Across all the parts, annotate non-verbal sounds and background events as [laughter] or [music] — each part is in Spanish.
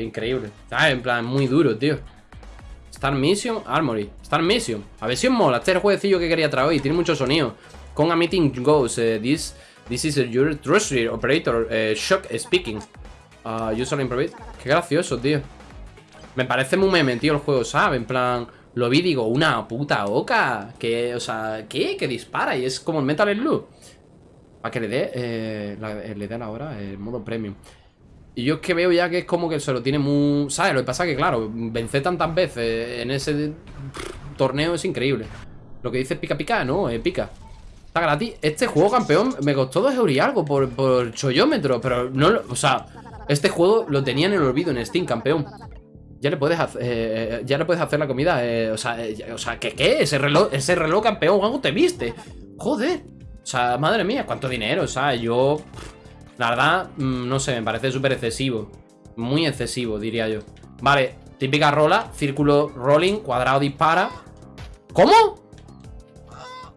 Increíble. En plan, muy duro, tío. Star Mission, Armory. Star Mission. A ver si os mola. Este es el jueguecillo que quería traer hoy. Tiene mucho sonido. Con a meeting goes. eh, this, this is your trusted operator. eh, shock speaking. Uh, user improve. Qué gracioso, tío. Me parece muy meme, tío, el juego, ¿sabes? En plan, lo vi digo, una puta oca. Que, o sea, ¿qué? Que dispara y es como el Metal Slug. Para que le dé, eh, la- le ahora el modo premium. Y yo es que veo ya que es como que se lo tiene muy... ¿Sabes? Lo que pasa es que, claro, vencer tantas veces en ese torneo es increíble. Lo que dice pica pica, no, eh, pica. Está gratis. Este juego, campeón, me costó 2 euros y algo por, por. Pero no, o sea, este juego lo tenía en el olvido en Steam, campeón. Ya le puedes hacer, eh, ya le puedes hacer la comida. eh, o sea, eh, o sea, ¿qué qué? Ese reloj, ese reloj campeón, algo te viste. Joder. O sea, madre mía, cuánto dinero. O sea, yo. La verdad, mm, no sé, me parece súper excesivo. Muy excesivo, diría yo. Vale, típica rola, círculo rolling, cuadrado dispara. ¿Cómo?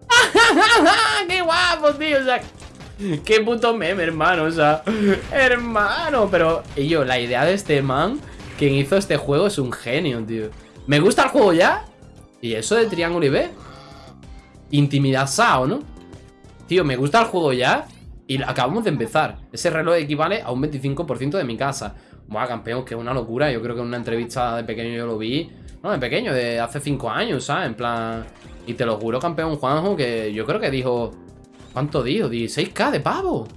[laughs] ¡Qué guapo, tío! O sea, qué puto meme, hermano. O sea, hermano, pero. Y yo, la idea de este man, quien hizo este juego, es un genio, tío. ¿Me gusta el juego ya? ¿Y eso de Triángulo y B? Intimidad SAO, ¿no? Tío, me gusta el juego ya y acabamos de empezar. Ese reloj equivale a un 25% de mi casa. Buah, campeón, que es una locura. Yo creo que en una entrevista de pequeño yo lo vi. No, de pequeño, de hace 5 años, ¿sabes? En plan... Y te lo juro, campeón Juanjo, que yo creo que dijo... ¿Cuánto dijo? 16k de pavo.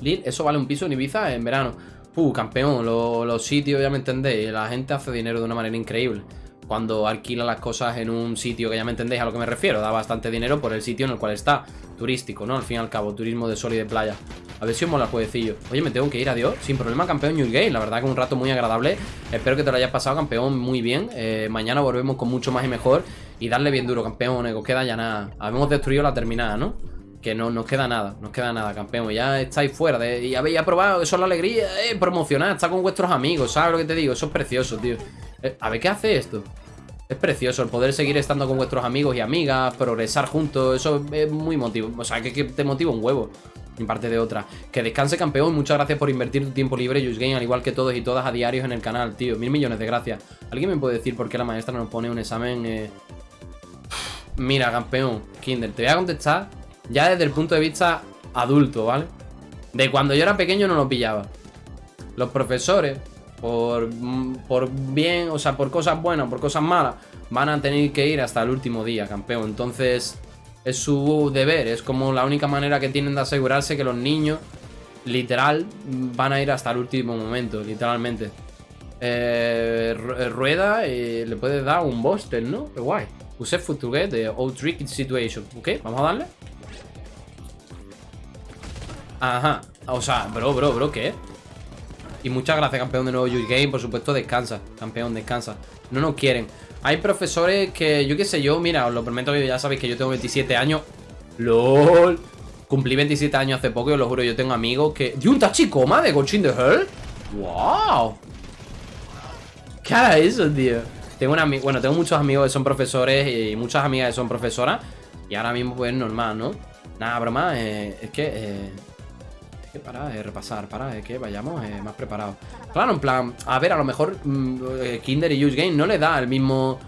Lil, eso vale un piso en Ibiza en verano. Uh, campeón, lo- los sitios, ya me entendéis. La gente hace dinero de una manera increíble. Cuando alquila las cosas en un sitio que ya me entendéis a lo que me refiero. Da bastante dinero por el sitio en el cual está. Turístico, ¿no? Al fin y al cabo, turismo de sol y de playa. A ver si os mola el jueguecillo. Oye, me tengo que ir, adiós. Sin problema, campeón New Game. La verdad que un rato muy agradable. Espero que te lo hayas pasado, campeón, muy bien. Eh, mañana volvemos con mucho más y mejor. Y darle bien duro, campeón. No os queda ya nada. Habemos destruido la terminada, ¿no? Que no nos queda nada, nos queda nada, campeón. Ya estáis fuera de. Y habéis aprobado, eso es la alegría, eh, promocionar, estar con vuestros amigos, ¿sabes lo que te digo? Eso es precioso, tío. Eh, a ver qué hace esto. Es precioso el poder seguir estando con vuestros amigos y amigas, progresar juntos, eso es muy motivo. O sea, que, que te motiva un huevo. En parte de otra. Que descanse, campeón. Muchas gracias por invertir tu tiempo libre, Just Game, al igual que todos y todas a diarios en el canal, tío. Mil millones de gracias. ¿Alguien me puede decir por qué la maestra nos pone un examen? eh? Mira, campeón, Kinder, te voy a contestar ya desde el punto de vista adulto, ¿vale? De cuando yo era pequeño no lo pillaba. Los profesores, por, mm, por bien, o sea, por cosas buenas, por cosas malas, van a tener que ir hasta el último día, campeón. Entonces, es su deber, es como la única manera que tienen de asegurarse que los niños, literal, van a ir hasta el último momento, literalmente. Eh, eh, rueda y le puedes dar un buster, ¿no? Qué guay. Use get the old tricky situation. Ok, vamos a darle. Ajá. O sea, bro, bro, bro, ¿qué? Y muchas gracias, campeón de nuevo Youth Game. Por supuesto, descansa. Campeón, descansa. No nos quieren. Hay profesores que, yo qué sé yo, mira, os lo prometo que ya sabéis que yo tengo 27 años. LOL. Cumplí 27 años hace poco y os lo juro, yo tengo amigos que... ¡Dio un tachicoma de Ghost in the Hell! ¡Wow! ¿Qué hará eso, tío? Tengo una bueno, tengo muchos amigos que son profesores y muchas amigas que son profesoras. Y ahora mismo, pues normal, ¿no? Nada, broma, eh, es que. eh, para eh, repasar, para eh, que vayamos eh, más preparados. Claro, en plan, a ver, a lo mejor mm, Kinder y Use Game no le da el mismo.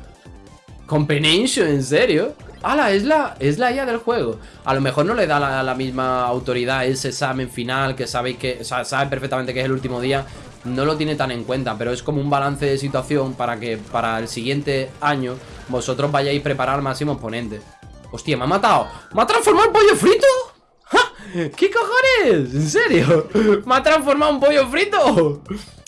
Combination, ¿en serio? ¡Hala! Es la, es la del juego. A lo mejor no le da la, la misma autoridad ese examen final que sabéis que. Sabe perfectamente que es el último día. No lo tiene tan en cuenta, pero es como un balance de situación para que para el siguiente año vosotros vayáis preparar al máximo. Hostia, me ha matado. ¿Me ha transformado en pollo frito? ¿Qué cojones? ¿En serio? ¿Me ha transformado en pollo frito?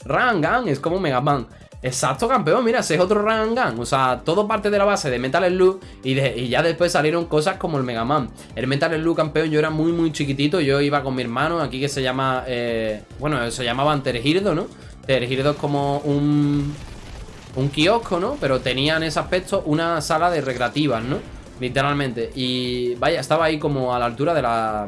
Rangan, es como Mega Man. Exacto, campeón, mira, ese es otro Rangan. O sea, todo parte de la base de Metal Slug y, de- y ya después salieron cosas como el Mega Man. El Metal Slug, campeón, yo era muy, muy chiquitito. Yo iba con mi hermano aquí que se llama. eh, bueno, se llamaban Tergirdo, ¿no? Tergirdo es como un. Un kiosco, ¿no? Pero tenía en ese aspecto una sala de recreativas, ¿no? Literalmente. Y vaya, estaba ahí como a la altura de la.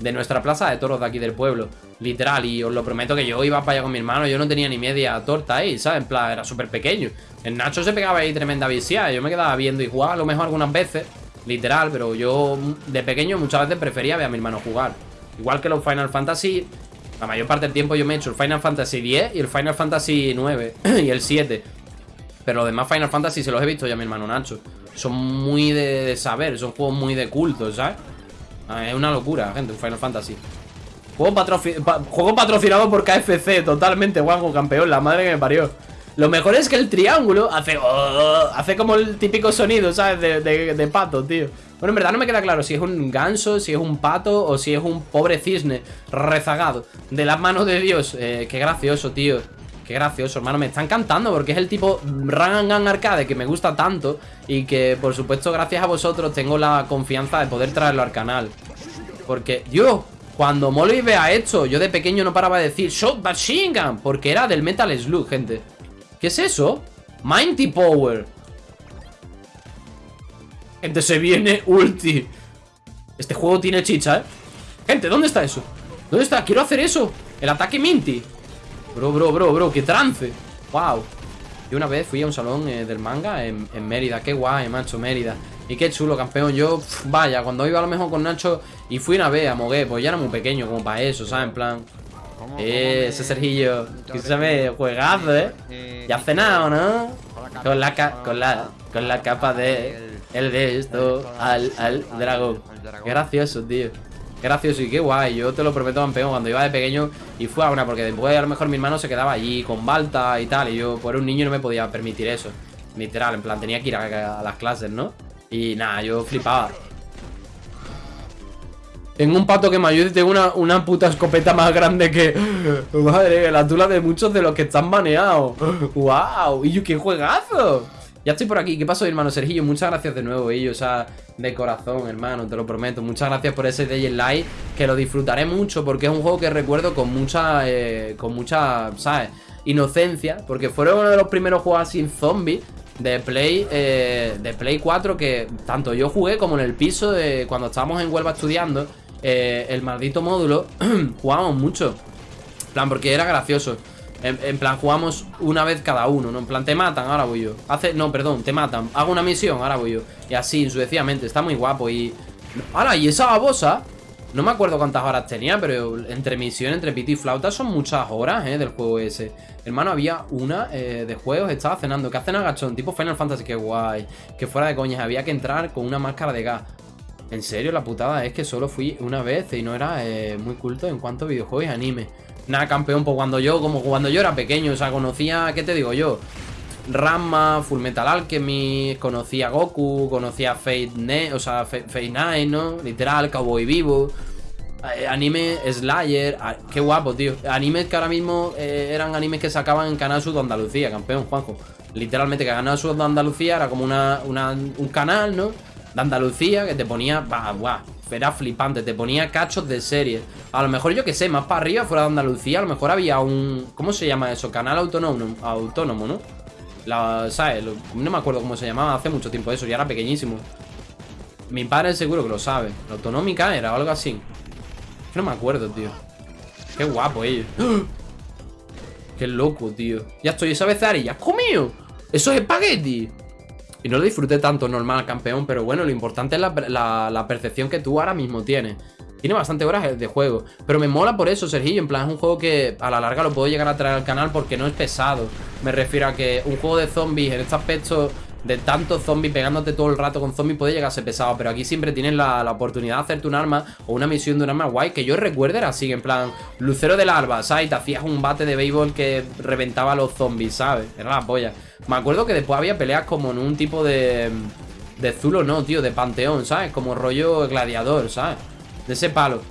De nuestra plaza de toros de aquí del pueblo. Literal. Y os lo prometo que yo iba para allá con mi hermano. Yo no tenía ni media torta ahí, ¿sabes? En plan, era súper pequeño. El Nacho se pegaba ahí tremenda viciada. Yo me quedaba viendo y jugaba a lo mejor algunas veces. Literal, pero yo de pequeño muchas veces prefería ver a mi hermano jugar. Igual que los Final Fantasy La mayor parte del tiempo yo me he hecho el Final Fantasy X y el Final Fantasy 9 [clears throat] y el 7. Pero los demás Final Fantasy se los he visto ya mi hermano Nacho. Son muy de, saber, son juegos muy de culto, ¿sabes? Ah, es una locura, gente, un Final Fantasy. Juego, patrocinado por KFC, totalmente, guapo, campeón, la madre que me parió. Lo mejor es que el triángulo hace... Oh, hace como el típico sonido, ¿sabes? De, pato, tío. Bueno, en verdad no me queda claro si es un ganso, si es un pato o si es un pobre cisne rezagado de las manos de Dios. Eh, qué gracioso, tío. Qué gracioso, hermano. Me está encantando porque es el tipo Run Arcade que me gusta tanto y que, por supuesto, gracias a vosotros tengo la confianza de poder traerlo al canal. Porque, Dios, cuando Molly vea esto, yo de pequeño no paraba de decir Shot Machine Gun, porque era del Metal Slug, gente. ¿Qué es eso? Mighty Power. Gente, se viene ulti. Este juego tiene chicha, ¿eh? Gente, ¿dónde está eso? ¿Dónde está? Quiero hacer eso. El ataque Minty. Bro, bro, bro, bro, qué trance. Wow. Yo una vez fui a un salón eh, del manga en, Mérida. Qué guay, macho, Mérida. Y qué chulo, campeón. Yo, vaya, cuando iba a lo mejor con Nacho y fui una vez a Mogué, pues ya era muy pequeño como para eso, ¿sabes? En plan... Eh, ese Sergillo, que se juegazo, ¿eh? Ya ha cenado, ¿no? Con la, con la, con la capa de el de esto al, al dragón. Qué gracioso, tío. Gracioso y qué guay. Yo te lo prometo, campeón, cuando iba de pequeño y fue a una, porque después a lo mejor mi hermano se quedaba allí con balta y tal. Y yo, por un niño, no me podía permitir eso. Literal, en plan, tenía que ir a las clases, ¿no? Y nada, yo flipaba. Tengo un pato que me ayude y tengo una, una puta escopeta más grande que... [laughs] Madre, la tula de muchos de los que están baneados. [laughs] ¡Wow! ¡Y qué juegazo! Ya estoy por aquí. ¿Qué pasó, hermano Sergio? Muchas gracias de nuevo, y, o sea, de corazón, hermano, te lo prometo. Muchas gracias por ese Day in Light, que lo disfrutaré mucho porque es un juego que recuerdo con mucha, eh, con mucha, ¿sabes? Inocencia, porque fueron uno de los primeros juegos sin zombies de Play eh, de Play 4 que tanto yo jugué como en el piso de cuando estábamos en Huelva estudiando eh, el maldito módulo, [clears throat] jugábamos mucho. Plan, porque era gracioso. En, plan, jugamos una vez cada uno, ¿no? En plan, te matan, ahora voy yo. Hace, no, perdón, te matan. Hago una misión, ahora voy yo. Y así, sucesivamente. Está muy guapo y... ¡Hala! Y esa babosa... No me acuerdo cuántas horas tenía, pero entre misión, entre pito y flauta son muchas horas, ¿eh? Del juego ese. Hermano, había una eh, de juegos, estaba cenando. ¿Qué hacen agachón? Tipo Final Fantasy, qué guay. Que fuera de coñas, había que entrar con una máscara de gas. En serio, la putada es que solo fui una vez y no era eh, muy culto en cuanto a videojuegos y anime. Nada, campeón, pues cuando yo, como cuando yo era pequeño, o sea, conocía, ¿qué te digo yo? Rama, Full Metal Alchemy, conocía Goku, conocía Fate, ne o sea, Fate, Night, ¿no? Literal, Cowboy Vivo. Eh, anime Slayer, qué guapo, tío. Animes que ahora mismo eh, eran animes que sacaban en Canal Sur de Andalucía, campeón, Juanjo. Literalmente, que Canal Sur de Andalucía era como una, un canal, ¿no? de Andalucía que te ponía, bah, guau, era flipante, te ponía cachos de serie. A lo mejor yo que sé, más para arriba, fuera de Andalucía, a lo mejor había un, ¿cómo se llama eso? Canal autónomo, autónomo, ¿no? ¿sabes? no me acuerdo cómo se llamaba, hace mucho tiempo eso, ya era pequeñísimo. Mi padre seguro que lo sabe. La autonómica era algo así. no me acuerdo, tío. Qué guapo ellos. ¡Ah! Qué loco, tío. Ya estoy esa vez ya comido. Eso es espagueti. Y no lo disfruté tanto normal, campeón, pero bueno, lo importante es la, percepción que tú ahora mismo tienes. Tiene bastante horas de juego. Pero me mola por eso, Sergio. En plan, es un juego que a la larga lo puedo llegar a traer al canal porque no es pesado. Me refiero a que un juego de zombies en este aspecto de tantos zombies pegándote todo el rato con zombies puede llegar a ser pesado. Pero aquí siempre tienes la, oportunidad de hacerte un arma o una misión de un arma guay. Que yo recuerdo era así, en plan, lucero del alba, ¿sabes? Te hacías un bate de béisbol que reventaba a los zombies, ¿sabes? Era la polla. Me acuerdo que después había peleas como en un tipo de... De Zulo, no, tío, de Panteón, ¿sabes? Como rollo gladiador, ¿sabes? De ese palo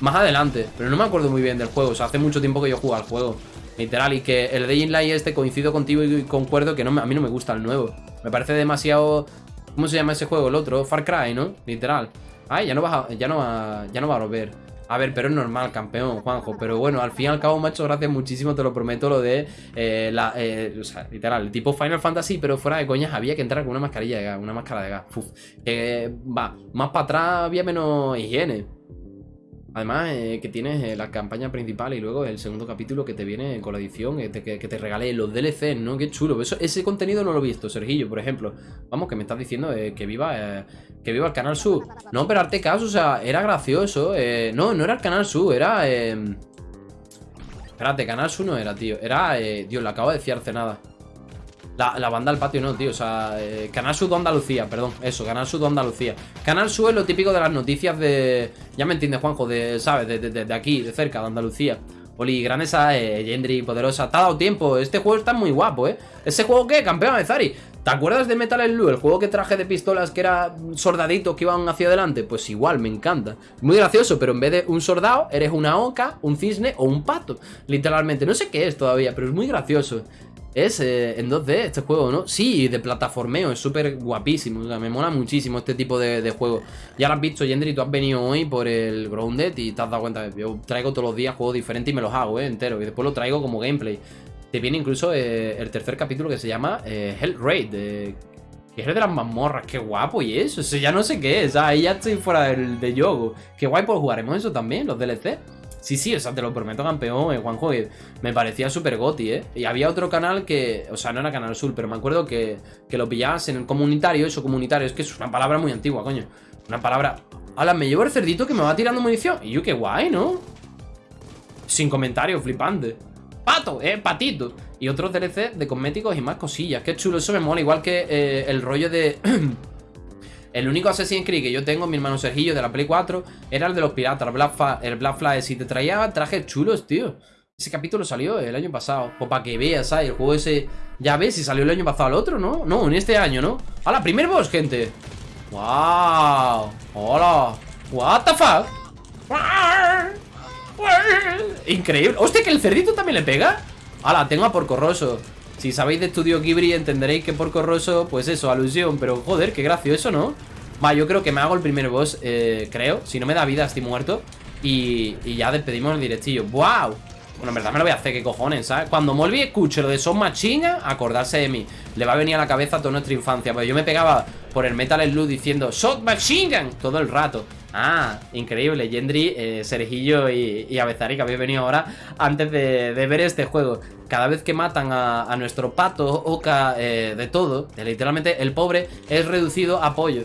Más adelante, pero no me acuerdo muy bien del juego O sea, hace mucho tiempo que yo juego al juego Literal, y que el Day in Light este coincido contigo y concuerdo que no a mí no me gusta el nuevo Me parece demasiado... ¿Cómo se llama ese juego? El otro, Far Cry, ¿no? Literal Ay, ya no va ya no va, ya no va a volver a ver, pero es normal, campeón, Juanjo. Pero bueno, al fin y al cabo hecho gracias muchísimo, te lo prometo, lo de eh, la. Eh, o sea, literal, tipo Final Fantasy, pero fuera de coñas había que entrar con una mascarilla de gas, una máscara de gas. Uf, va, más para atrás había menos higiene. Además, eh, que tienes eh, la campaña principal y luego el segundo capítulo que te viene con la edición, que te, que, regale los DLC, ¿no? Qué chulo. ese contenido no lo he visto, Sergillo, por ejemplo. Vamos, que me estás diciendo eh, que viva que viva el Canal Sur. No, pero arte caso, o sea, era gracioso. no, no era el Canal Sur, era... Espérate, Canal Sur no era, tío. Era, eh, Dios, le acabo de hace nada. La, la, banda al patio no, tío. O sea, eh, Canal Sur Andalucía, perdón. Eso, Canal Sur Andalucía. Canal Sur es lo típico de las noticias de. Ya me entiendes, Juanjo, de, ¿sabes? De, de, de aquí, de cerca, de Andalucía. Oli, Granesa, eh, Gendry, Poderosa. Te ha dado tiempo. Este juego está muy guapo, ¿eh? ¿Ese juego qué? Campeón de Zari. ¿Te acuerdas de Metal Slug? El juego que traje de pistolas que era soldaditos que iban hacia adelante. Pues igual, me encanta. Muy gracioso, pero en vez de un soldado, eres una oca, un cisne o un pato. Literalmente. No sé qué es todavía, pero es muy gracioso. Es eh, en 2D este juego, ¿no? Sí, de plataformeo, es súper guapísimo. O sea, me mola muchísimo este tipo de, de juego. Ya lo has visto, Yendry, tú has venido hoy por el Grounded y te has dado cuenta yo traigo todos los días juegos diferentes y me los hago, ¿eh? Entero. Y después lo traigo como gameplay. Te viene incluso eh, el tercer capítulo que se llama eh, Hell Raid. que es de las mazmorras, qué guapo y eso. Eso ya no sé qué es. Ahí ya estoy fuera del, de yogo. Qué guay, pues jugaremos eso también, los DLC. Sí, sí, o sea, te lo prometo, campeón, eh, Juanjo, me parecía súper goti, ¿eh? Y había otro canal que, o sea, no era Canal Sur, pero me acuerdo que, que lo pillabas en el comunitario, eso comunitario, es que es una palabra muy antigua, coño. Una palabra... Hala, me llevo el cerdito que me va tirando munición. Y yo, qué guay, ¿no? Sin comentario, flipante. Pato, eh, patito. Y otros DLC de cosméticos y más cosillas. Qué chulo, eso me mola. Igual que eh, el rollo de... [clears throat] El único Assassin's Creed que yo tengo, mi hermano Sergillo de la Play 4, era el de los piratas, el Black, el Black Flag. Si te traía trajes chulos, tío. Ese capítulo salió el año pasado. Pues para que veas, ¿sabes? El juego ese. Ya ves, si salió el año pasado el otro, ¿no? No, en este año, ¿no? ¡Hala! Primer boss, gente. ¡Wow! ¡Hola! ¿What the fuck? Increíble. ¡Hostia, que el cerdito también le pega! ¡Hala! Tengo a Porco Rosso. Si sabéis de Estudio Ghibli entenderéis que Porco Rosso, pues eso, alusión. Pero joder, qué gracioso, ¿no? Va, yo creo que me hago el primer boss, eh, creo. Si no me da vida, estoy muerto. Y, y ya despedimos el directillo. ¡Wow! Bueno, en verdad me lo voy a hacer, qué cojones, ¿sabes? Cuando Molby escuche lo de Son Machinga, acordarse de mí. Le va a venir a la cabeza toda nuestra infancia. Pues yo me pegaba por el Metal Slug diciendo Shot Machine todo el rato. Ah, increíble. Gendry, eh, Sergillo y, y Abezari, que habéis venido ahora antes de, ver este juego. Cada vez que matan a, nuestro pato, oca, eh, de todo, literalmente el pobre es reducido a pollo.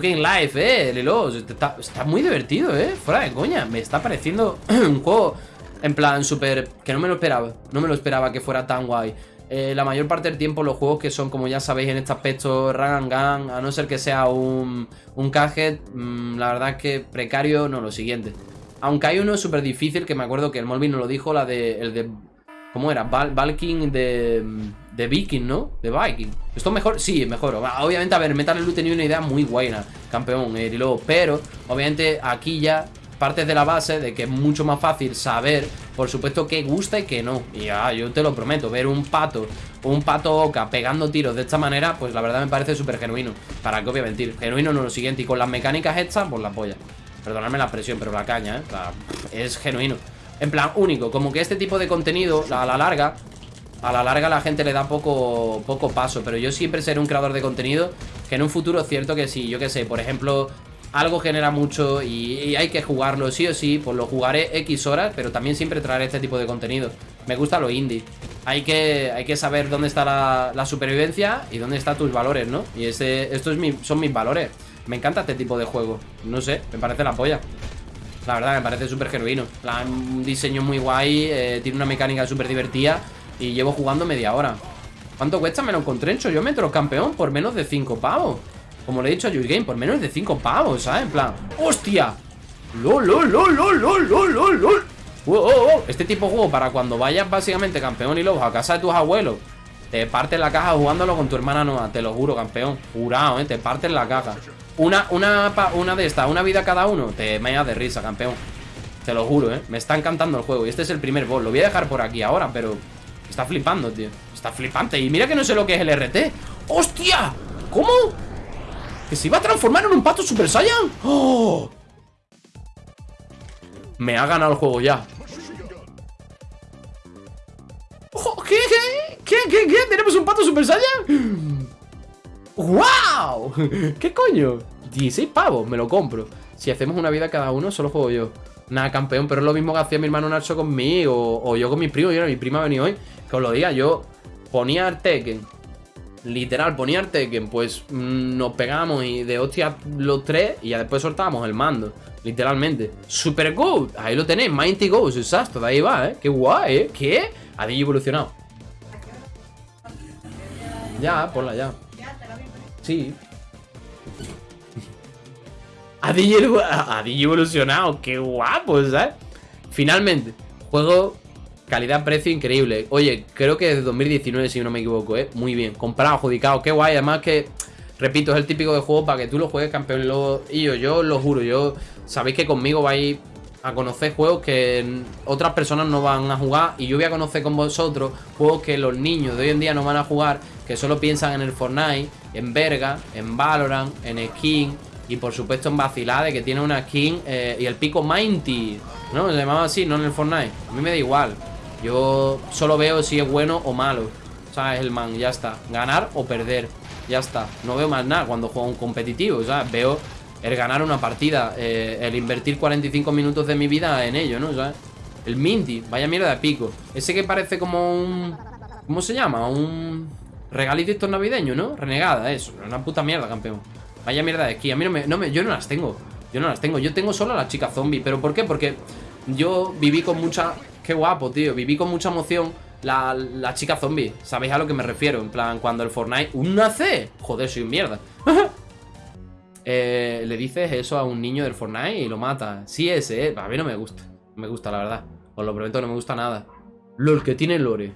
Que en live, eh, Lilo. Está, está muy divertido, eh. Fuera de coña. Me está pareciendo [clears throat] un juego en plan súper... Que no me lo esperaba. No me lo esperaba que fuera tan guay. Eh, la mayor parte del tiempo los juegos que son, como ya sabéis en este aspecto, run and gun, a no ser que sea un, un gadget, mmm, la verdad es que precario, no, lo siguiente. Aunque hay uno súper difícil, que me acuerdo que el Molvin nos lo dijo, la de, el de, ¿cómo era? Val Valking de, de Viking, ¿no? De Viking. ¿Esto mejor? Sí, mejor. Obviamente, a ver, Metal Slug tenía una idea muy buena, campeón, eh, y luego, pero, obviamente, aquí ya partes de la base de que es mucho más fácil saber, por supuesto, qué gusta y qué no. Y ya, yo te lo prometo, ver un pato un pato oca pegando tiros de esta manera, pues la verdad me parece súper genuino. Para que obviamente mentir. Genuino no lo siguiente. Y con las mecánicas estas, pues la polla. Perdonadme la expresión, pero la caña, ¿eh? Es genuino. En plan, único. Como que este tipo de contenido, a la larga, a la larga la gente le da poco, poco paso. Pero yo siempre seré un creador de contenido que en un futuro es cierto que si, yo qué sé, por ejemplo, algo genera mucho y, hay que jugarlo sí o sí, pues lo jugaré X horas, pero también siempre traeré este tipo de contenido. Me gusta lo indie. Hay que, hay que saber dónde está la, la supervivencia y dónde están tus valores, ¿no? Y ese, estos es son mis valores. Me encanta este tipo de juego. No sé, me parece la polla. La verdad, me parece súper genuino. Un diseño muy guay, eh, tiene una mecánica súper divertida y llevo jugando media hora. ¿Cuánto cuesta? Me lo encontré en Choyómetro, campeón, por menos de 5 pavos. Como le he dicho a Game, por menos de 5 pavos, ¿sabes? En plan, ¡hostia! ¡Lol, lol, lol, lol, lol, lol, lol. Este tipo de juego para cuando vayas básicamente campeón y lobo a casa de tus abuelos Te partes la caja jugándolo con tu hermana nueva Te lo juro, campeón Jurado, ¿eh? Te partes la caja Una, una, una de estas, una vida cada uno Te meas de risa, campeón Te lo juro, ¿eh? Me está encantando el juego Y este es el primer boss Lo voy a dejar por aquí ahora, pero Está flipando, tío Está flipante Y mira que no sé lo que es el RT ¡Hostia! ¿Cómo? ¿Que se iba a transformar en un pato Super Saiyan? ¡Oh! Me ha ganado el juego ya ¡Oh! ¿Qué? ¿Qué? ¿Qué? ¿Qué? ¿Tenemos un pato Super Saiyan? ¡Wow! [laughs] ¿Qué coño? 16 pavos, me lo compro Si hacemos una vida cada uno, solo juego yo Nada, campeón, pero es lo mismo que hacía mi hermano Nacho conmigo o, yo con mis primos, y ahora mi prima ha venido hoy Que os lo diga, yo ponía el Tekken Literal, ponía el Tekken, pues mmm, nos pegamos y de hostia los tres y ya después soltábamos el mando. Literalmente. Super Goat. Ahí lo tenéis. Mighty Ghost. Exacto. De ahí va, ¿eh? Qué guay, ¿eh? ¿Qué? Ha evolucionado. Ya, ponla ya. Sí. Ha evolucionado. Qué guapo, ¿sabes? Finalmente. Juego calidad-precio increíble. Oye, creo que desde 2019, si no me equivoco, ¿eh? Muy bien. Comprado, adjudicado. Qué guay. Además que, repito, es el típico de juego para que tú lo juegues campeón. Y yo, yo lo juro, yo... Sabéis que conmigo vais a conocer juegos que otras personas no van a jugar y yo voy a conocer con vosotros juegos que los niños de hoy en día no van a jugar, que solo piensan en el Fortnite, en Verga, en Valorant, en Skin y por supuesto en Vacilade que tiene una skin eh, y el pico Mighty, ¿no? Se llamaba así, no en el Fortnite. A mí me da igual. Yo solo veo si es bueno o malo. ¿Sabes? El man, ya está. Ganar o perder. Ya está. No veo más nada cuando juego un competitivo. ¿Sabes? Veo el ganar una partida. Eh, el invertir 45 minutos de mi vida en ello, ¿no? ¿Sabes? El Minty. Vaya mierda de pico. Ese que parece como un... ¿Cómo se llama? Un... Regalito navideño, ¿no? Renegada, eso. Una puta mierda, campeón. Vaya mierda de aquí. A mí no me, no me... Yo no las tengo. Yo no las tengo. Yo tengo solo a la chica zombie. ¿Pero por qué? Porque yo viví con mucha Qué guapo, tío. Viví con mucha emoción la, chica zombie. ¿Sabéis a lo que me refiero? En plan, cuando el Fortnite... ¡Un C! Joder, soy un mierda. [laughs] Eh, le dices eso a un niño del Fortnite y lo mata. Sí, ese, eh. A mí no me gusta. No me gusta, la verdad. Os lo prometo, no me gusta nada. LOL, que tiene lore.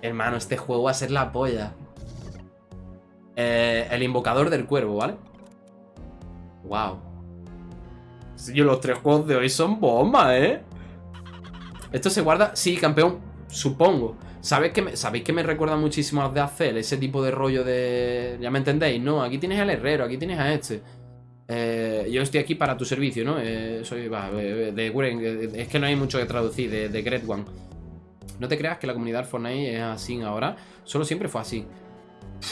Hermano, este juego va a ser la polla. Eh, el invocador del cuervo, ¿vale? Wow. Yo, los tres juegos de hoy son bombas, ¿eh? Esto se guarda... Sí, campeón, supongo. ¿Sabéis que me, ¿Sabéis que me recuerda muchísimo a de hacer ese tipo de rollo de... Ya me entendéis, ¿no? Aquí tienes al herrero, aquí tienes a este. Eh, yo estoy aquí para tu servicio, ¿no? Eh, soy... Va, de, es que no hay mucho que traducir, de, de Great One. No te creas que la comunidad Fortnite es así ahora. Solo siempre fue así.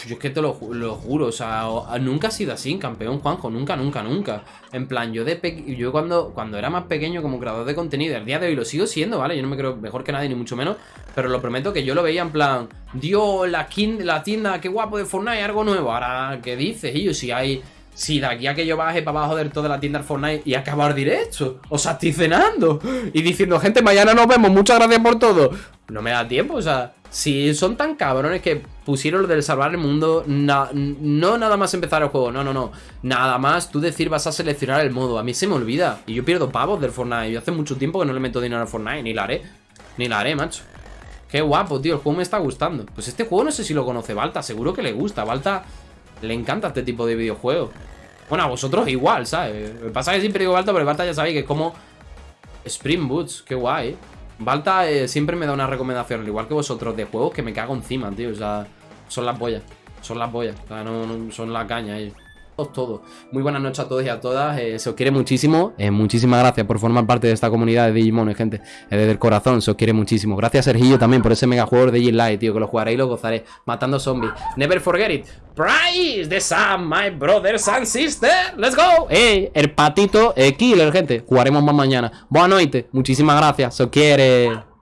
Yo es que te lo, juro, o sea, nunca ha sido así, campeón, Juanjo, nunca, nunca, nunca. En plan, yo de yo cuando, cuando era más pequeño como creador de contenido, el día de hoy lo sigo siendo, ¿vale? Yo no me creo mejor que nadie, ni mucho menos, pero lo prometo que yo lo veía en plan, Dios, la, la tienda, qué guapo de Fortnite, algo nuevo. Ahora, ¿qué dices? Y yo, si hay si de aquí a que yo baje para abajo del todo de la tienda del Fortnite y acabar directo. O sea, estoy cenando. Y diciendo, gente, mañana nos vemos, muchas gracias por todo. No me da tiempo, o sea, si son tan cabrones que pusieron lo del salvar el mundo, no nada más empezar el juego, no, no, no. Nada más tú decir vas a seleccionar el modo. A mí se me olvida. Y yo pierdo pavos del Fortnite. Yo hace mucho tiempo que no le meto dinero al Fortnite, ni la haré. Ni la haré, macho. Qué guapo, tío, el juego me está gustando. Pues este juego no sé si lo conoce Balta, seguro que le gusta. Balta le encanta este tipo de videojuegos. Bueno, a vosotros igual, ¿sabes? Me pasa que siempre digo Balta, pero Balta ya sabéis que es como... Spring Boots, qué guay. Balta eh, siempre me da una recomendación, al igual que vosotros, de juegos que me cago encima, tío. O sea, son las pollas. Son las pollas. O sea, no son la caña ellos todo. Muy buenas noches a todos y a todas. Eh, se os quiere muchísimo. Eh, muchísimas gracias por formar parte de esta comunidad de Digimon, gente. Eh, desde el corazón, se os quiere muchísimo. Gracias, Sergillo, también por ese mega juego de Light, tío. Que lo jugaré y lo gozaré. Matando zombies. Never forget it. Price the sun, my brothers and sisters. Let's go. El patito killer, gente. Jugaremos más mañana. Buenas noches. Muchísimas gracias. Se os quiere.